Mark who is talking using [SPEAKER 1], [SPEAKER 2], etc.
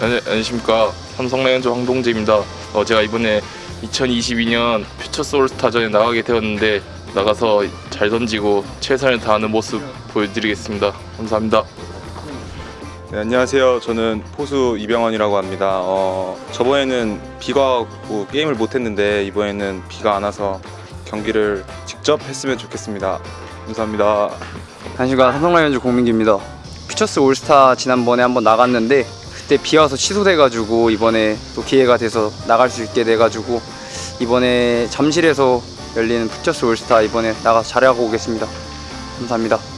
[SPEAKER 1] 안녕- 안녕하십니까 삼성 라이온즈 황동재입니다. 어, 제가 이번에 2022년 퓨처스 올스타전에 나가게 되었는데 나가서 잘 던지고 최선을 다하는 모습 보여드리겠습니다. 감사합니다.
[SPEAKER 2] 네, 안녕하세요. 저는 포수 이병헌이라고 합니다. 어, 저번에는 비가 왔고 게임을 못했는데 이번에는 비가 안 와서 경기를 직접 했으면 좋겠습니다. 감사합니다.
[SPEAKER 3] 안녕하십니까 삼성 라이온즈 공민기입니다. 퓨처스 올스타 지난번에 한번 나갔는데 그때 비 와서 취소돼가지고 이번에 또 기회가 돼서 나갈 수 있게 돼가지고 이번에 잠실에서 열리는 퓨처스 올스타 이번에 나가서 잘하고 오겠습니다. 감사합니다.